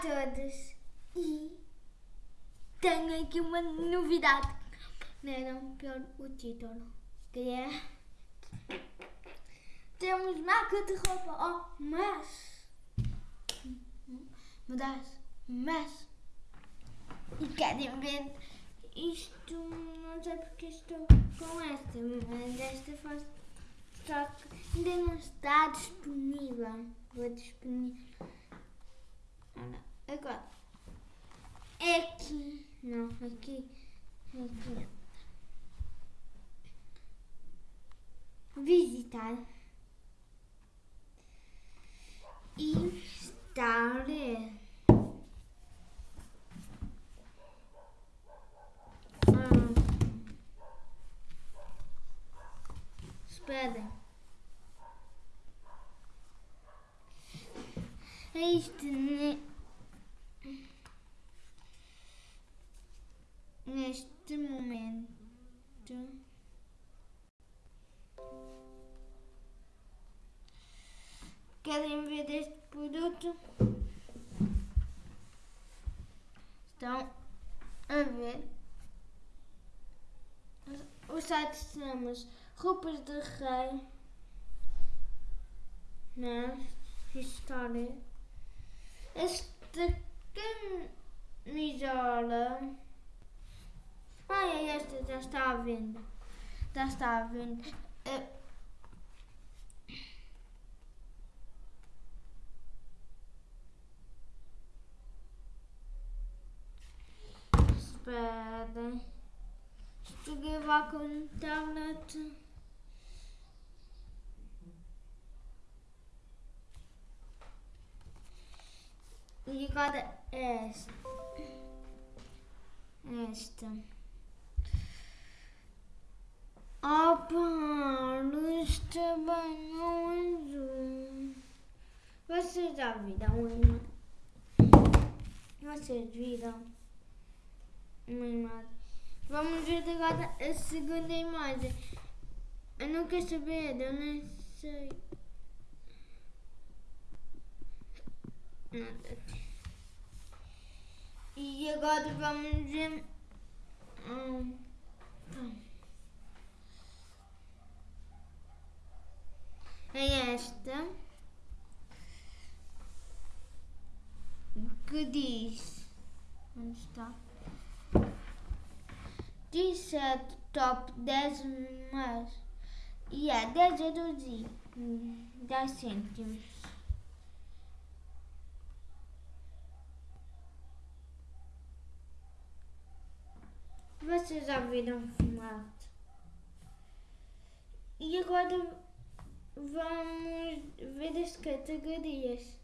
todos! E tenho aqui uma novidade. Não era pior o título. Que é. Temos marca de roupa. Oh, mas. Mudaste. Mas. E querem ver isto? Não sei porque estou com esta. Mas esta faz. Só que ainda não está disponível. Vou disponível. Agora. É aqui. Não, aqui. Aqui. Visitar. E estar. Hum. Espera. Este querem ver este produto? Estão a ver? O site chama Roupas de Rei. Né? História. Esta camisola. Ai, esta já está à venda. Já está à venda. Eh, Espera. Estou a gravar com a internet. E agora esta. Esta. Opa, está bem azul. Vocês já viram uma? Vocês viram uma imagem? Vamos ver agora a segunda imagem. Eu não quero saber, eu nem sei. Nada. E agora vamos ver. hum, hum. É esta. Que diz. Onde está? É top 10 mas. E é 10 euros e hum, 10 cêntimos. Vocês já viram formato? E agora vamos ver as categorias.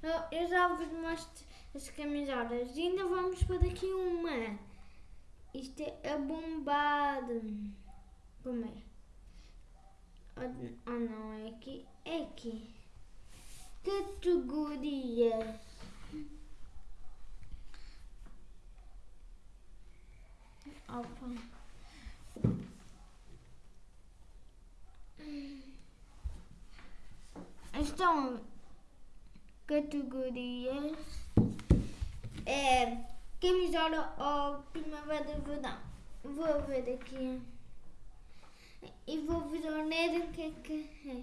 Eu, já vos mostro as camisolas e ainda vamos para daqui uma. Isto é bombado. Como é? Oh, não, é aqui. É aqui. Categorias. Opa. Então, categorias é camisola ou primavera verão. Vou ver aqui e vou ver o que é que é.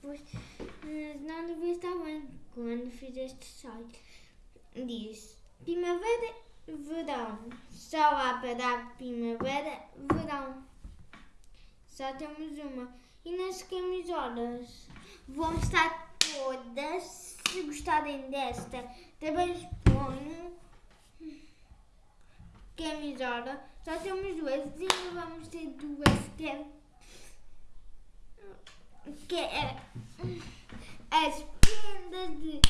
Pois não devia estar bem quando fiz este site. Diz primavera verão. Só há para primavera verão. Só temos uma. E nas camisolas vão estar todas. Se gostarem desta, também exponho camisola. Só temos duas e ainda vamos ter duas que é, que é as prendas de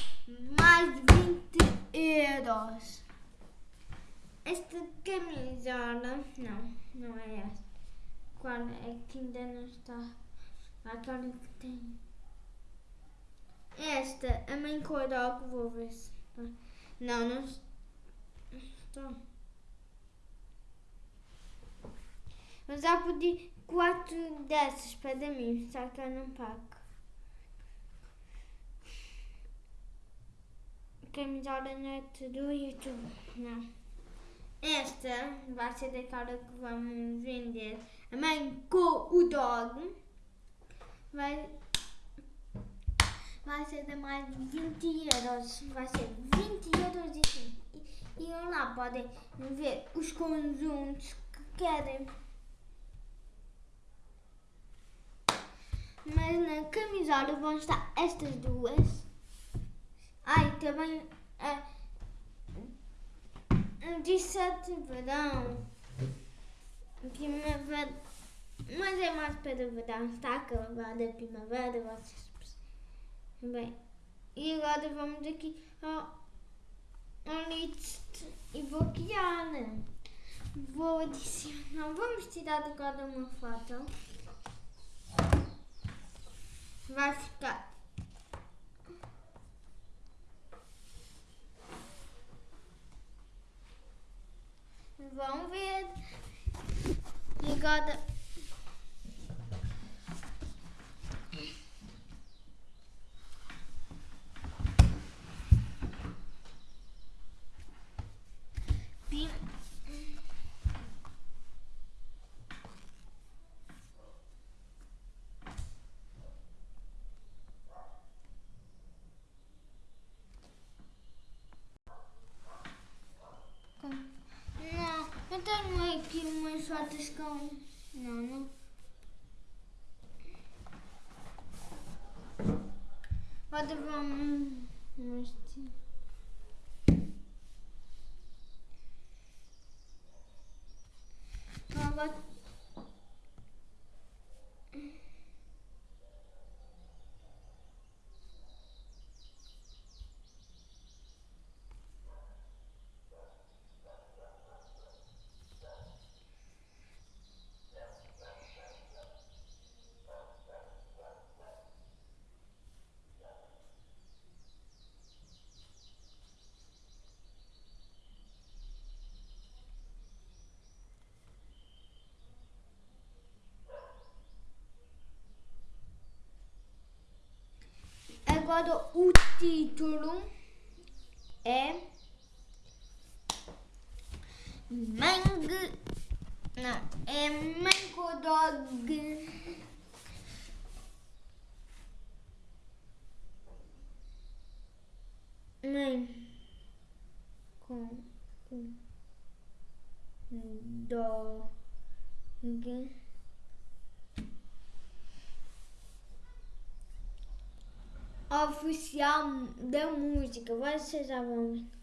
mais de 20 euros. Esta camisola, não, não é esta. Qual é que ainda não está? Aquela que tem. Esta, a mãe coroca, vou ver se. Não, não está. Eu já pedi quatro dessas para mim, só que eu não pago. camisola net do YouTube. Não. Esta vai ser daquela que vamos vender. A mãe com o dog. Vai, vai ser de mais 20 euros. Vai ser 20 euros e. E, e lá podem ver os conjuntos que querem. Mas na camisola vão estar estas duas. Ai, também é, de sete verão. Primavera. Mas é mais para o verão. Está acabada a primavera, vocês. Bem, e agora vamos aqui ao, ao list e vou criar. Vou adicionar. Vamos tirar agora uma foto. Vai ficar Vamos ver. E agora. Pim. Não, eu tenho aqui umas fotos com. Não, não. Agora vamos mostrar. Agora. Agora o título é Mangue. Não, é Mango Dog. Mãe com dog. Oficial da música. Vocês já vão ver.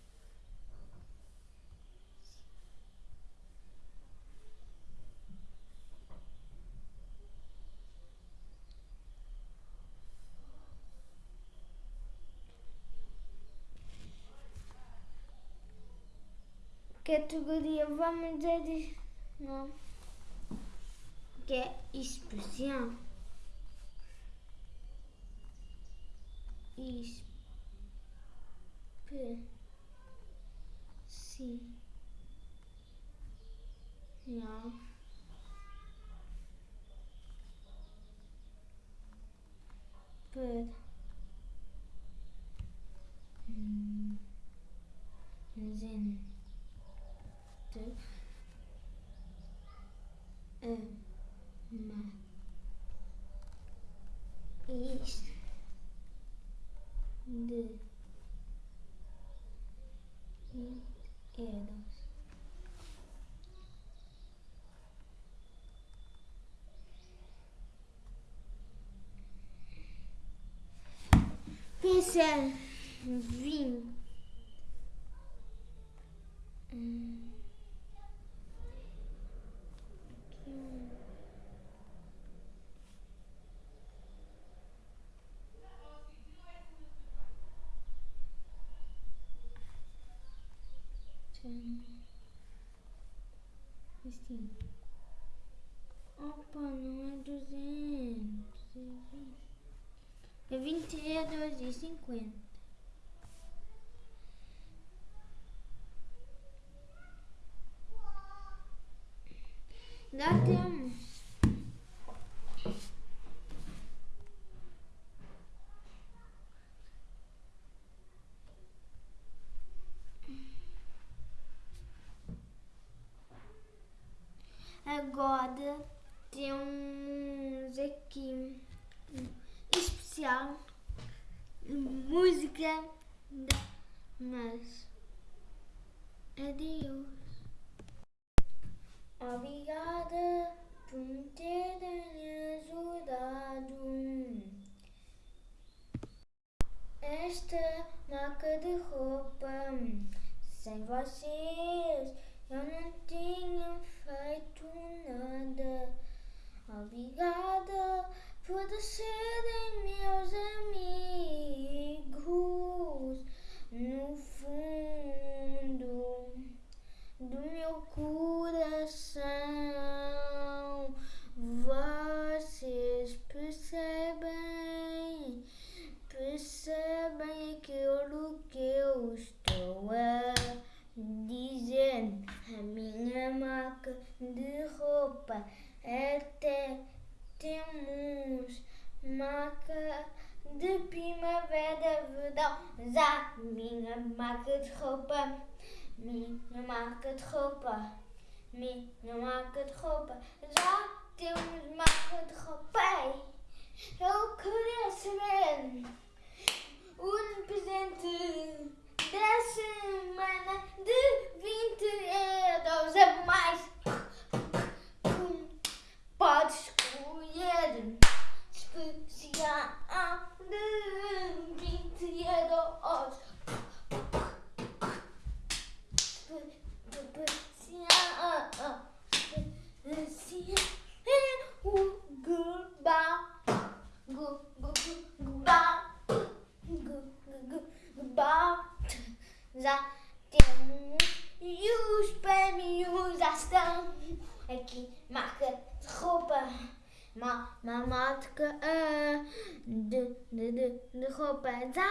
Categoria, vamos dizer, não, que é especial. especial. De euros. Pincel vinho. Hum. Assim. Opa, não é 200. É 22 e 50. Dá temos. Agora temos aqui especial música da mas adeus. Obrigada por me terem ajudado. Esta marca de roupa, sem vocês eu não tinha feito nada. Estou a dizer. A minha marca de roupa até temos marca de primavera, verão, já minha marca de roupa, minha marca de roupa, minha marca de roupa, já temos marca de roupa. Eu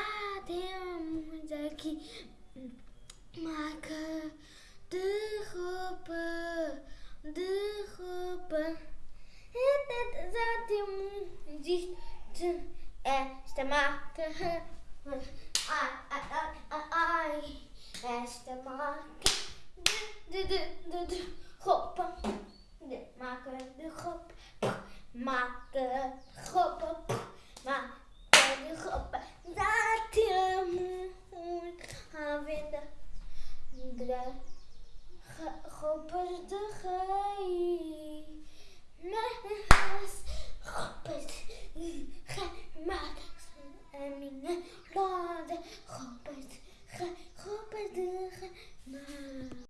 Ah, tem muito aqui. Maken de groepen, de groepen. Het zat in Esta te. Ai, ai, ai, ai, ai. Beste maken. De, de, de, de, groepen. De, maken de groep. Maken groepen. Ge de gei. Mijn huis gemaakt. En mijn de geopperde gemaakt.